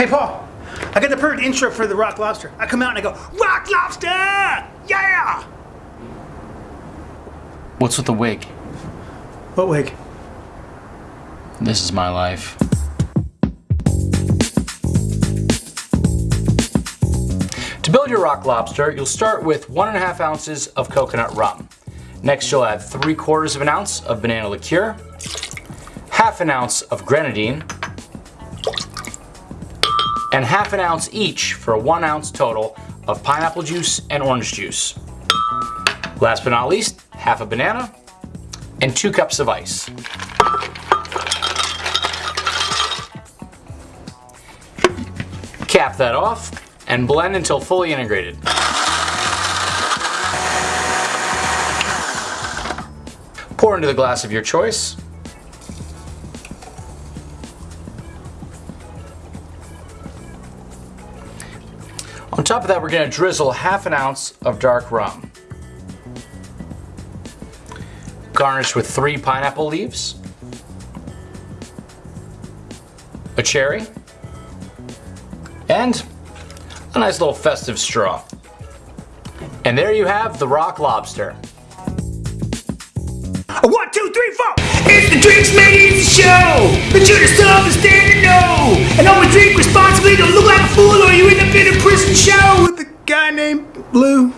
Hey, Paul. I got the perfect intro for the Rock Lobster. I come out and I go, Rock Lobster! Yeah! What's with the wig? What wig? This is my life. To build your rock lobster, you'll start with one and a half ounces of coconut rum. Next, you'll add three quarters of an ounce of banana liqueur, half an ounce of grenadine, and half an ounce each for a one ounce total of pineapple juice and orange juice. Last but not least, half a banana and two cups of ice. Cap that off and blend until fully integrated. Pour into the glass of your choice. On top of that, we're going to drizzle half an ounce of dark rum. Garnish with three pineapple leaves, a cherry, and a nice little festive straw. And there you have the rock lobster. One, two, three, four! It's the Drinks Made Easy Show! Guy named Blue.